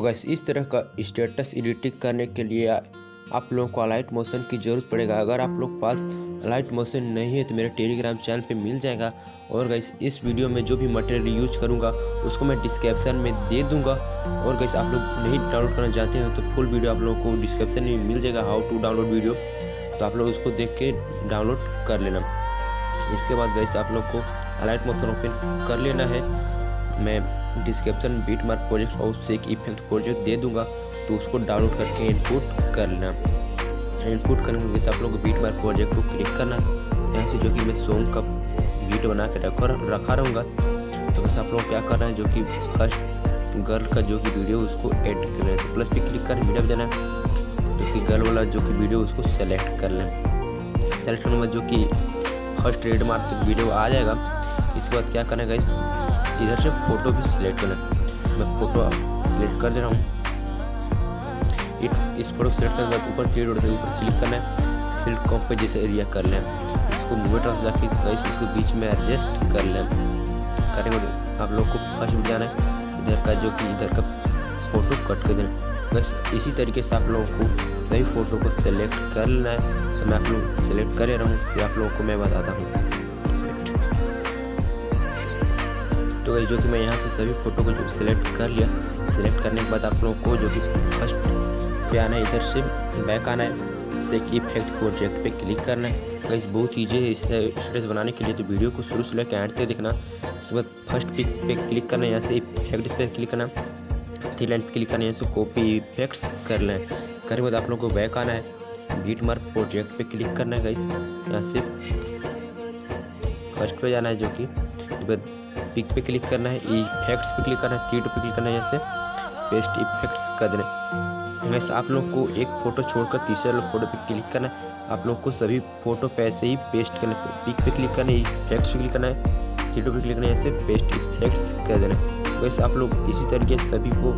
Gas इस तरह का स्टेटस एडिटिंग करने के लिए आप लोगों को अलाइट मोशन की ज़रूरत पड़ेगा। अगर आप लोग पास अलाइट मोशन नहीं है तो मेरे टेलीग्राम चैनल पे मिल जाएगा। और गैस इस वीडियो में जो भी मटेरियल यूज़ करूँगा, उसको मैं डिस्क्रिप्शन में दे दूँगा। और गैस आप लोग नहीं डाउनलोड करना चाहते हैं तो फुल वीडियो आप लोगों को डिस्क्रिप्शन में मिल जाएगा हाउ टू डाउनलोड वीडियो तो आप लोग उसको देख के डाउनलोड कर लेना। इसके बाद गैस आप लोग को अलाइट मोशन ओपन कर लेना है। मैं डिस्क्रिप्शन बीट मार्क प्रोजेक्ट और उससे एक इफ़ेक्ट प्रोजेक्ट दे दूँगा तो उसको डाउनलोड करके इनपुट कर लेना इनपुट करने के आप लोग बीट मार्क प्रोजेक्ट को क्लिक करना। यहाँ से जो कि मैं सॉन्ग का बीट बना के रखा रखा रहूँगा। तो वैसे आप लोग क्या करना है, जो कि फ़र्स्ट गर्ल का जो कि वीडियो उसको ऐड कर लें तो प्लस पे क्लिक कर मीडिया देना। जो कि गर्ल वाला जो कि वीडियो उसको सेलेक्ट कर लें सेलेक्ट करने के बाद जो कि फ़र्स्ट रेड मार्क वीडियो आ जाएगा। इसके बाद क्या करना है इधर से फ़ोटो भी सिलेक्ट करना मैं फ़ोटो सिलेक्ट कर दे रहा हूँ। इस फ़ोटो सेलेक्ट करने के बाद ऊपर क्लिक होता है ऊपर क्लिक करना है। फिर कॉप पे जैसे एरिया कर लें। इसको मूवी ट्रांस जाके इसको बीच में एडजस्ट कर लें। करने के बाद आप लोग को फ़र्स्ट में जाना है। इधर का जो कि इधर का फ़ोटो कट कर देना। बस इसी तरीके से आप लोगों को सही फ़ोटो को सिलेक्ट कर लेना है। तो मैं आप लोग सेलेक्ट कर रहा हूँ। फिर आप लोगों को मैं बताता हूँ। तो जो कि मैं यहाँ से सभी फ़ोटो को जो सिलेक्ट कर लिया। सिलेक्ट करने के बाद आप लोगों को जो कि फ़र्स्ट पे आना है, इधर से बैक आना है सेक इफ़ेक्ट प्रोजेक्ट पे क्लिक करना है। गाइस, बहुत ईजी है इसे स्टेटस बनाने के लिए तो वीडियो को शुरू से लेकर एंड तक देखना। उसके बाद फ़र्स्ट पिक पे क्लिक करना है, यहाँ से इफ़ेक्ट पे क्लिक करना। थ्री लाइन पे क्लिक करना है, यहाँ से कॉपी इफेक्ट्स कर लें करने के बाद आप लोगों को बैक आना है, बीट मार्क प्रोजेक्ट पे क्लिक करना है, गाइस। यहाँ से फ़र्स्ट पे जाना है जो कि पिक पे क्लिक करना है इफेक्ट्स पे क्लिक करना है थ्री पे क्लिक करना है यहाँ से पेस्ट इफेक्ट्स कर देना वैसे आप लोग को एक फ़ोटो छोड़कर तीसरे फ़ोटो पे क्लिक करना है। आप लोग को सभी फ़ोटो पे ऐसे ही पेस्ट करना है। पिक पे क्लिक करना है इफेक्ट्स पे क्लिक करना है थ्री पे क्लिक करना है ऐसे पेस्ट इफेक्ट्स कर देना वैसे आप लोग इसी तरीके से सभी को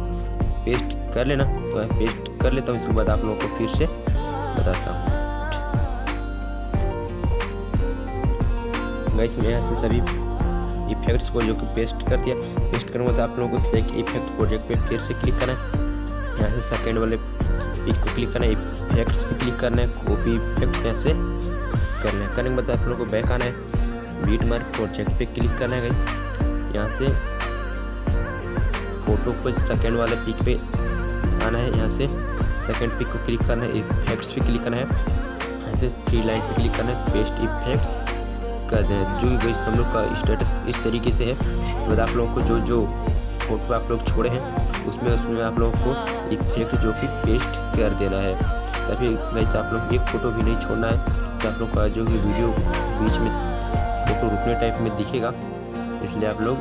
पेस्ट कर लेना तो मैं पेस्ट कर लेता हूँ, इसके बाद आप लोगों को फिर से बताता हूँ। गैस मैं यहाँ से सभी इफेक्ट्स को जो कि पेस्ट कर दिया पेस्ट करने के बाद आप लोगों को सेक इफ़ेक्ट प्रोजेक्ट पे फिर से क्लिक करना है। यहाँ से सेकेंड वाले पेज को क्लिक करना है। इफेक्ट्स पे क्लिक करना है। कॉपी इफेक्ट्स यहाँ से करना है। करने के बाद आप लोगों को बैक आना है। बीट मार्क प्रोजेक्ट पे क्लिक करना है यहाँ से फ़ोटो को सेकेंड वाले पिक पे आना है। यहाँ से सेकेंड पिक को क्लिक करना है। इफेक्ट्स पे क्लिक करना है। यहाँ से थ्री लाइन पे क्लिक करना है। पेस्ट इफेक्ट्स कर दें जो कि हम लोग का स्टेटस इस तरीके से है। बाद आप लोगों को जो जो फ़ोटो आप लोग छोड़े हैं, उसमें उसमें आप लोगों को इफ़ेक्ट जो कि पेस्ट कर देना है। तभी वैसे आप लोग एक फ़ोटो भी नहीं छोड़ना है तो आप लोग का जो कि वीडियो बीच में फ़ोटो रुकने टाइप में दिखेगा, इसलिए आप लोग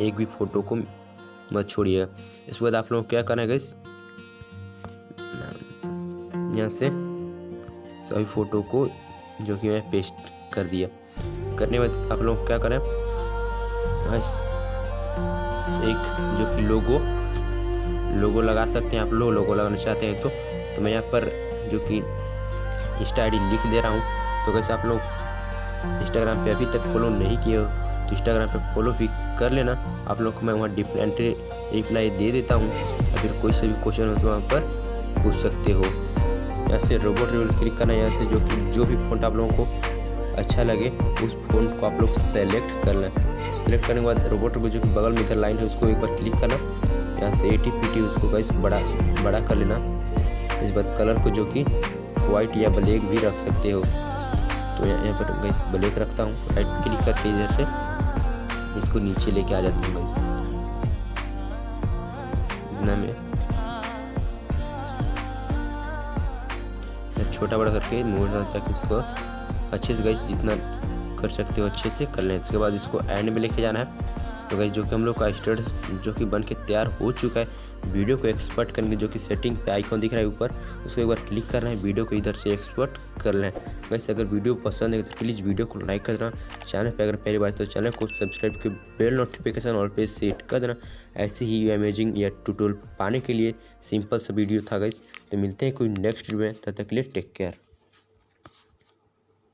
एक भी फ़ोटो को मत छोड़िएगा इसके बाद आप लोग क्या करना है यहाँ से सभी फ़ोटो को जो कि मैं पेस्ट कर दिया। करने बाद आप लोग क्या करें? एक, जो कि लोगो लोगो लगा सकते हैं आप लोग लोगो लगाना चाहते हैं तो। तो मैं यहाँ पर जो कि इंस्टा आई लिख दे रहा हूँ। तो कैसे आप लोग इंस्टाग्राम पे अभी तक फॉलो नहीं किए हो तो इंस्टाग्राम पे फॉलो भी कर लेना। आप लोग को मैं वहाँ डिफरेंट रिप्लाई दे देता हूँ। या फिर कोई से भी क्वेश्चन हो तो वहाँ पर पूछ सकते हो। यहाँ से रोबोट रिवल क्लिक करना यहाँ से जो कि, जो भी फ़ोन आप लोगों को अच्छा लगे, उस फ़ोन को आप लोग सेलेक्ट कर लें। सेलेक्ट करने के बाद रोबोट को जो कि बगल में इधर लाइन है, उसको एक बार क्लिक करना। यहाँ से एटी पी उसको गैस बड़ा बड़ा कर लेना। इस बाद कलर को जो कि वाइट या ब्लैक भी रख सकते हो। तो यहाँ पर गैस ब्लैक रखता हूँ। राइट क्लिक करके इधर से इसको नीचे लेके आ जाता हूँ गैस इतना में। छोटा बड़ा करके मोड़ ताकि इसको अच्छे से गई जितना कर सकते हो अच्छे से कर लें। इसके बाद इसको एंड में लेके जाना है। तो गई जो कि हम लोग का स्टेटस जो कि बन के तैयार हो चुका है वीडियो को एक्सपर्ट करने जो कि सेटिंग पे आइकॉन दिख रहा है ऊपर, उसको एक बार क्लिक करना है वीडियो को इधर से एक्सपर्ट कर लें। वैसे अगर वीडियो पसंद है तो प्लीज़ वीडियो को लाइक कर देना। चैनल पे अगर पहली बार तो चैनल को सब्सक्राइब के बेल नोटिफिकेशन और पे सेट कर देना। ऐसे ही अमेजिंग या ट्यूटोरियल पाने के लिए सिंपल सा वीडियो था गई तो मिलते हैं कोई नेक्स्ट वीडियो में, तब तक के लिए टेक केयर